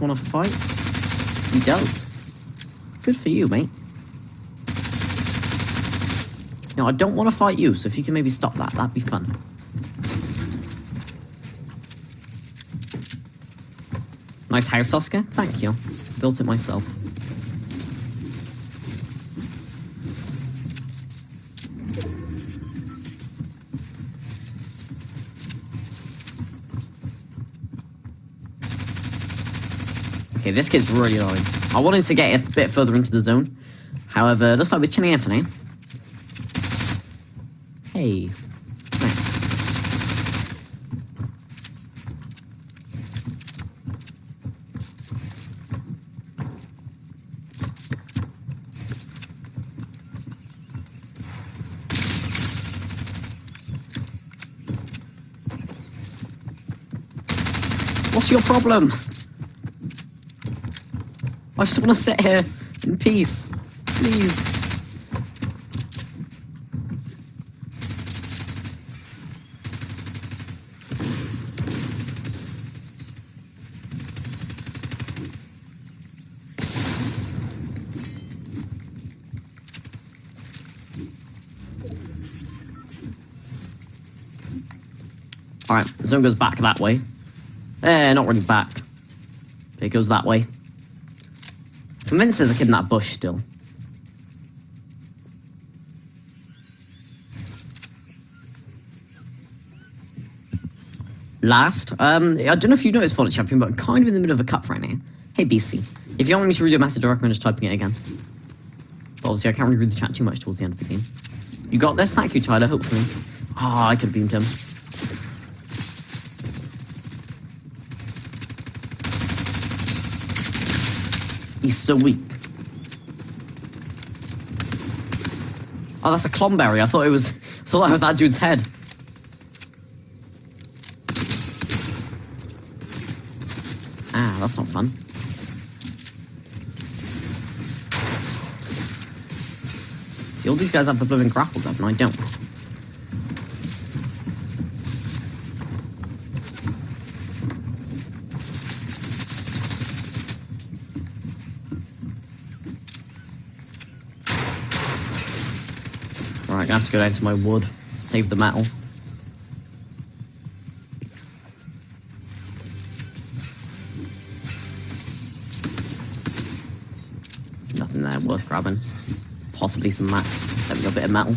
want to fight? He does. Good for you, mate. No, I don't want to fight you, so if you can maybe stop that, that'd be fun. Nice house, Oscar. Thank you. Built it myself. Okay, this kid's really annoying. I wanted to get a bit further into the zone. However, looks like we're chilling for now. Hey. What's your problem? I just want to sit here in peace. Please. Alright, the zone goes back that way. Eh, not really back. It goes that way. Convinced there's a kid in that bush still. Last, um, I don't know if you noticed, Fallout Champion, but I'm kind of in the middle of a cup right now. Hey, BC. If you want me to read your message, I recommend just typing it again. But obviously, I can't really read the chat too much towards the end of the game. You got this? Thank you, Tyler, hopefully. Ah, oh, I could have beamed him. He's so weak. Oh, that's a Klomberry. I thought it was. I thought that was that dude's head. Ah, that's not fun. See, all these guys have the blooming grapple gun, and I don't. Right, I have to go down to my wood, save the metal. There's nothing there worth grabbing. Possibly some mats. There we go, a bit of metal.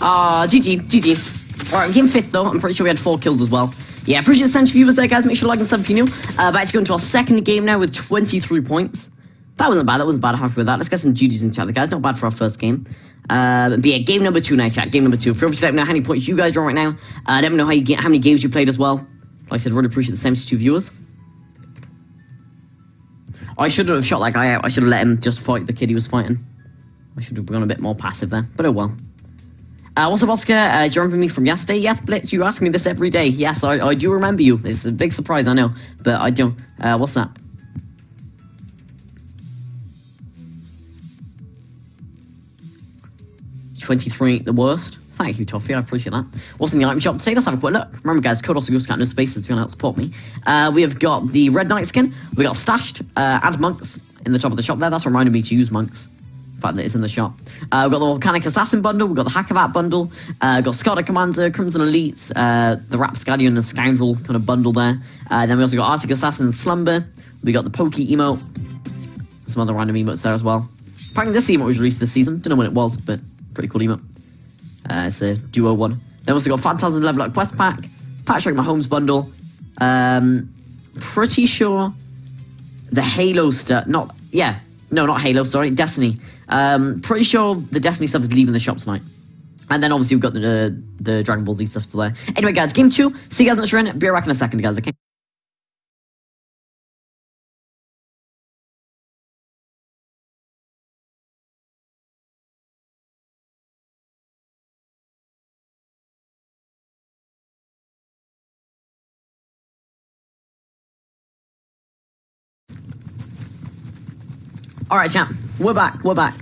Ah, uh, GG, GG. Alright, we came fifth though. I'm pretty sure we had four kills as well. Yeah, appreciate the century viewers there, guys. Make sure to like and sub if you're new. Uh, about to go into our second game now with 23 points. That wasn't bad. That wasn't bad. I'm happy with that. Let's get some GGs in chat, guys. Not bad for our first game. Uh, but yeah, game number two now, chat. Game number two. Feel free to let me know how many points you guys are on right now. Uh, let me know how you get, how many games you played as well. Like I said, really appreciate the 72 viewers. I should have shot that guy out. I should have let him just fight the kid he was fighting. I should have gone a bit more passive there. But oh well. Uh, what's up, Oscar? Uh, do you remember me from yesterday? Yes, Blitz, you ask me this every day. Yes, I, I do remember you. It's a big surprise, I know. But I do. Uh, what's that? Twenty-three, the worst. Thank you, Toffee. I appreciate that. What's in the item shop today? Let's have a quick look. Remember, guys, code also goes to no spaces if you want to support me. Uh, we have got the Red Knight skin. We got stashed uh, and monks in the top of the shop there. That's reminding me to use monks. The fact that it's in the shop. Uh, we've got the Volcanic Assassin bundle, we've got the Hacivat bundle, uh, got Scotta Commander, Crimson Elites, uh, the Rapscallion and Scoundrel kind of bundle there. Uh, then we also got Arctic Assassin Slumber, we got the Pokey emote, some other random emotes there as well. Apparently this emote was released this season, don't know when it was, but pretty cool emote. Uh, it's a duo one. Then we also got Phantasm Level Up Quest Pack, Patrick Mahomes bundle, um, pretty sure the Halo stuff, not, yeah, no, not Halo, sorry, Destiny. Um, pretty sure the Destiny stuff is leaving the shop tonight. And then obviously we've got the the Dragon Ball Z stuff still there. Anyway, guys, game two. See you guys the Shrine. Be right back in a second, guys. Okay. All right, champ. We're back. We're back.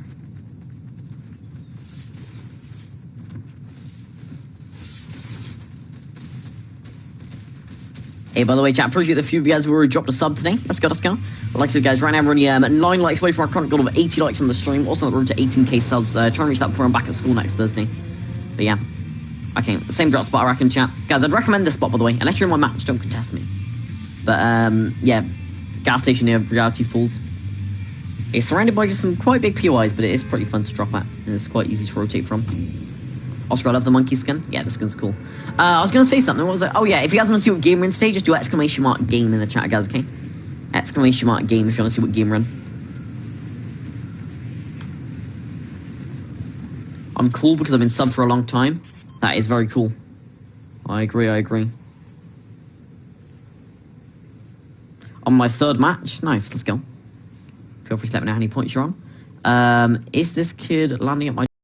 Hey, by the way, chat, appreciate the few of you guys who already dropped a sub today. Let's go, let's go. But like I said, guys, right now we're only um, 9 likes away from our current goal of 80 likes on the stream. Also road to 18k subs. Uh, trying to reach that before I'm back at school next Thursday. But yeah. Okay, same drop spot, I reckon, chat. Guys, I'd recommend this spot, by the way. Unless you're in my match, don't contest me. But, um, yeah. Gas station near Reality Falls. It's surrounded by just some quite big POIs, but it is pretty fun to drop at. And it's quite easy to rotate from. Oscar, I love the monkey skin. Yeah, the skin's cool. Uh, I was gonna say something. What was it? Oh yeah, if you guys want to see what game we're in today, just do exclamation mark game in the chat, guys. Okay? Exclamation mark game if you want to see what game we're in. I'm cool because I've been sub for a long time. That is very cool. I agree. I agree. On my third match, nice. Let's go. Feel free to let me know how many points you're on. Um, is this kid landing at my